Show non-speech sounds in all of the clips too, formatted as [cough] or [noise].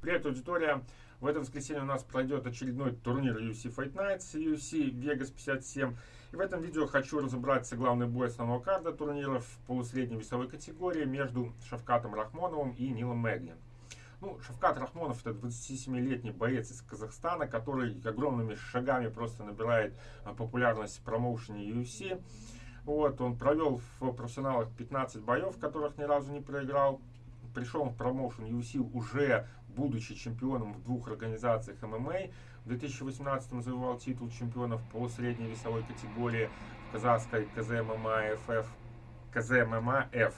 Привет, аудитория! В это воскресенье у нас пройдет очередной турнир UFC Fight Nights, UFC Vegas 57. И в этом видео хочу разобраться главный бой основного карда турнира в полусредней весовой категории между Шавкатом Рахмоновым и Нилом Мэгни. Ну, Шавкат Рахмонов это 27-летний боец из Казахстана, который огромными шагами просто набирает а, популярность в промоушене UFC. Вот, он провел в профессионалах 15 боев, в которых ни разу не проиграл пришел в промоушен UFC уже будучи чемпионом в двух организациях ММА. В 2018 завоевал титул чемпиона в полусредней весовой категории в казахской КЗММА ФФ, КЗММА F.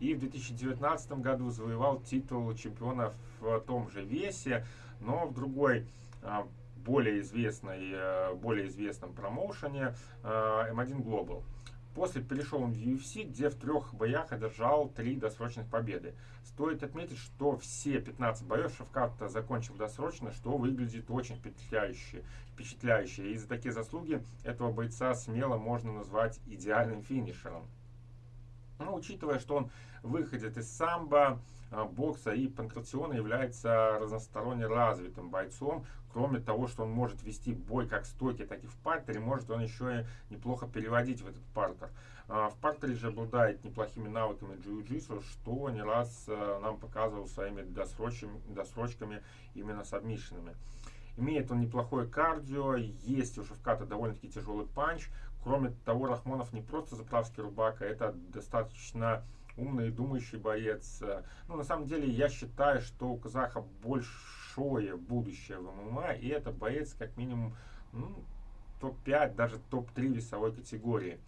И в 2019 году завоевал титул чемпиона в том же весе, но в другой а, более известной, э, более известном промоушене M1 Global. После перешел он в UFC, где в трех боях одержал три досрочных победы. Стоит отметить, что все 15 боев Шавкат закончил досрочно, что выглядит очень впечатляюще. впечатляюще. И за такие заслуги этого бойца смело можно назвать идеальным финишером. Учитывая, что он выходит из самбо, а, бокса и панкратиона, является разносторонне развитым бойцом. Кроме того, что он может вести бой как в стойке, так и в партере, может он еще и неплохо переводить в этот партер. А, в партере же обладает неплохими навыками джиу-джитсу, что не раз а, нам показывал своими досрочками, именно с обмишенными. Имеет он неплохое кардио, есть у Шевката довольно-таки тяжелый панч. Кроме того, Рахмонов не просто заправский рубака, это достаточно умный и думающий боец. Ну, на самом деле, я считаю, что у казаха большое будущее в ММА, и это боец как минимум ну, топ-5, даже топ-3 весовой категории.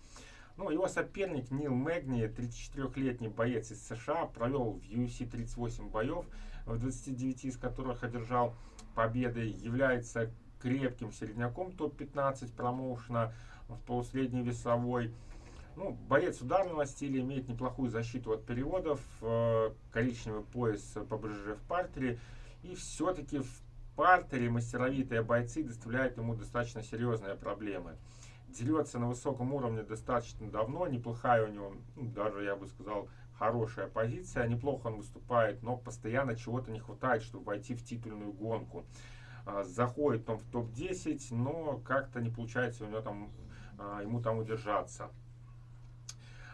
Ну, его соперник Нил Мэгни, 34-летний боец из США, провел в UFC 38 боев, в 29 из которых одержал победы, является крепким середняком топ-15 промоушена в полусредней весовой. Ну, боец ударного стиля имеет неплохую защиту от переводов, э, коричневый пояс по БЖЖ в партере. И все-таки в партере мастеровитые бойцы доставляют ему достаточно серьезные проблемы. Дерется на высоком уровне достаточно давно, неплохая у него, ну, даже я бы сказал, хорошая позиция, неплохо он выступает, но постоянно чего-то не хватает, чтобы войти в титульную гонку. А, заходит он в топ-10, но как-то не получается у него там, а, ему там удержаться.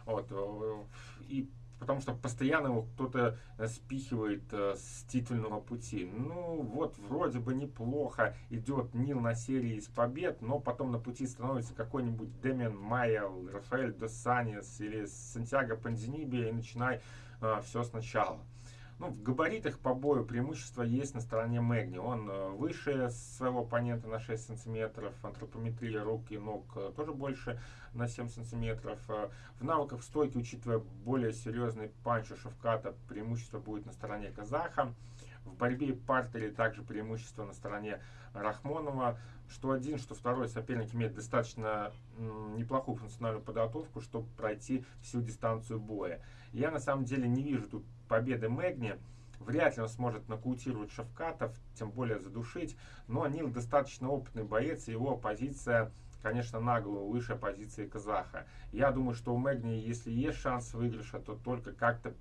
Вот, э, и потому что постоянно его кто-то спихивает э, с титульного пути. Ну, вот вроде бы неплохо идет Нил на серии из побед, но потом на пути становится какой-нибудь Демиан Майя, Рафаэль Досанис или Сантьяго Панзиниби и начинай э, все сначала. Ну, в габаритах по бою преимущество есть на стороне Мэгни. Он э, выше своего оппонента на 6 сантиметров, антропометрия рук и ног э, тоже больше на 7 сантиметров. Э, в навыках стойки, учитывая более серьезный панч у Шавката, преимущество будет на стороне казаха. В борьбе и партере также преимущество на стороне Рахмонова. Что один, что второй соперник имеет достаточно неплохую функциональную подготовку, чтобы пройти всю дистанцию боя. Я на самом деле не вижу тут победы Мэгни. Вряд ли он сможет нокаутировать Шавкатов, тем более задушить. Но Нил достаточно опытный боец, и его позиция, конечно, наглую выше позиции казаха. Я думаю, что у Мэгни, если есть шанс выигрыша, то только как-то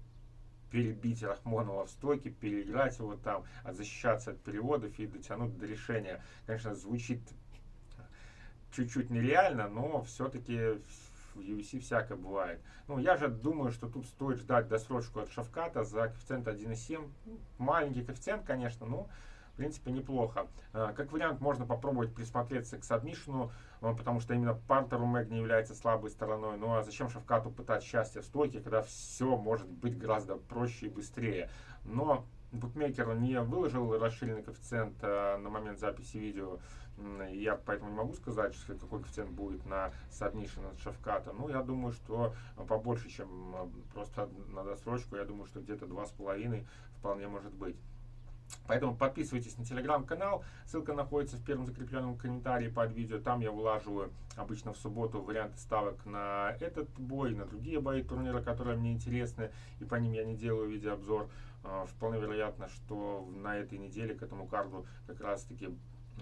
перебить Рахмонова в стойке, переиграть его там, защищаться от переводов и дотянуть до решения. Конечно, звучит чуть-чуть нереально, но все-таки в UFC всякое бывает. Ну, я же думаю, что тут стоит ждать досрочку от Шавката за коэффициент 1,7. Маленький коэффициент, конечно, но в принципе неплохо. А, как вариант, можно попробовать присмотреться к сабмишину, а, потому что именно партеру Мэг не является слабой стороной. Ну а зачем Шавкату пытать счастье в стойке, когда все может быть гораздо проще и быстрее. Но букмекер не выложил расширенный коэффициент а, на момент записи видео. Я поэтому не могу сказать, какой коэффициент будет на submission от Шавката. Ну, я думаю, что побольше, чем просто на досрочку. Я думаю, что где-то 2,5 вполне может быть. Поэтому подписывайтесь на телеграм-канал, ссылка находится в первом закрепленном комментарии под видео. Там я вылаживаю обычно в субботу варианты ставок на этот бой, на другие бои турнира, которые мне интересны, и по ним я не делаю видеообзор. А, вполне вероятно, что на этой неделе к этому карду как раз таки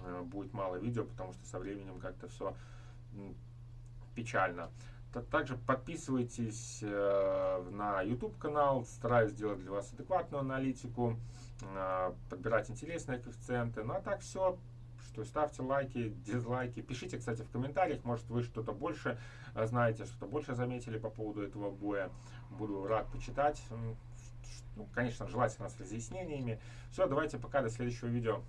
а, будет мало видео, потому что со временем как-то все печально. Также подписывайтесь э, на YouTube канал, стараюсь сделать для вас адекватную аналитику. э, подбирать интересные коэффициенты. Ну а так все, что ставьте лайки, [laughs] дизлайки. Пишите, кстати, в комментариях, может вы что-то больше э, знаете, что-то больше заметили по поводу этого боя. Буду рад почитать. Ну, конечно, желательно с разъяснениями. Все, давайте пока, до следующего видео.